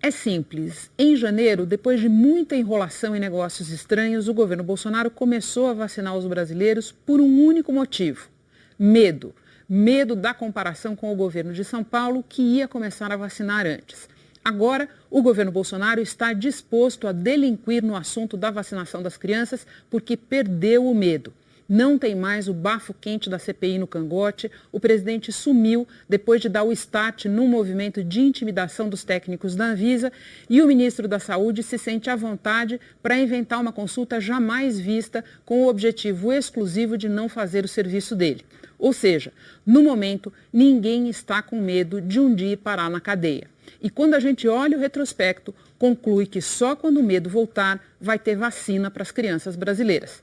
É simples. Em janeiro, depois de muita enrolação e negócios estranhos, o governo Bolsonaro começou a vacinar os brasileiros por um único motivo: medo. Medo da comparação com o governo de São Paulo, que ia começar a vacinar antes. Agora, o governo Bolsonaro está disposto a delinquir no assunto da vacinação das crianças porque perdeu o medo. Não tem mais o bafo quente da CPI no cangote. O presidente sumiu depois de dar o start num movimento de intimidação dos técnicos da Anvisa e o ministro da Saúde se sente à vontade para inventar uma consulta jamais vista com o objetivo exclusivo de não fazer o serviço dele. Ou seja, no momento, ninguém está com medo de um dia parar na cadeia. E quando a gente olha o retrospecto, conclui que só quando o medo voltar vai ter vacina para as crianças brasileiras.